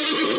Oh.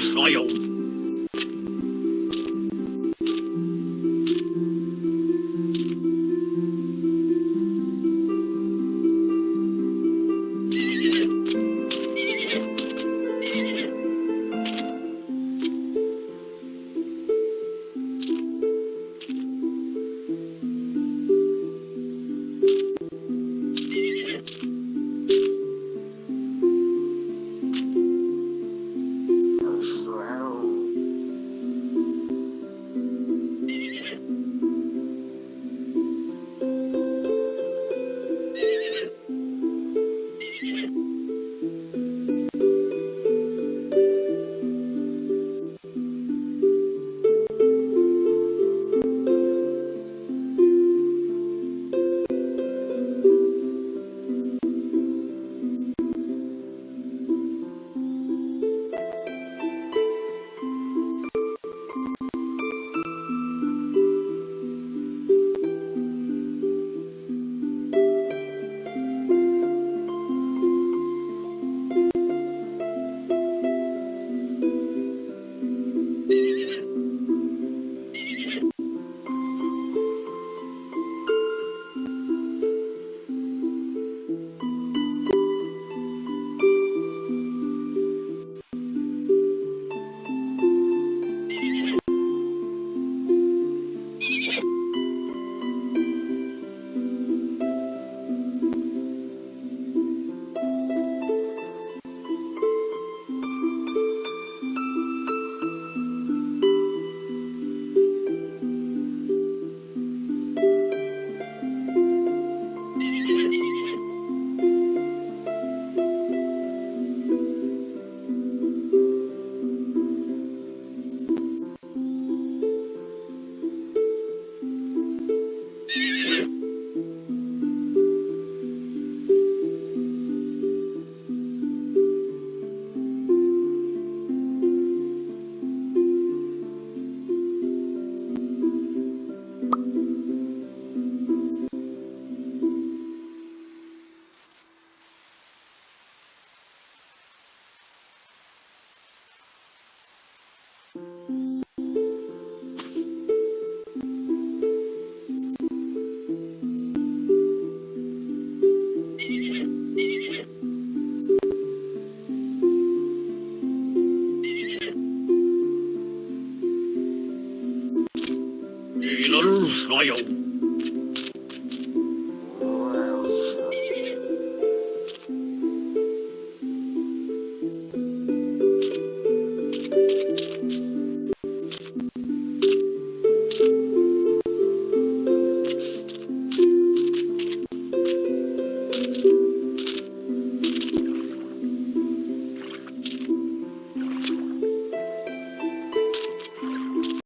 style. 还有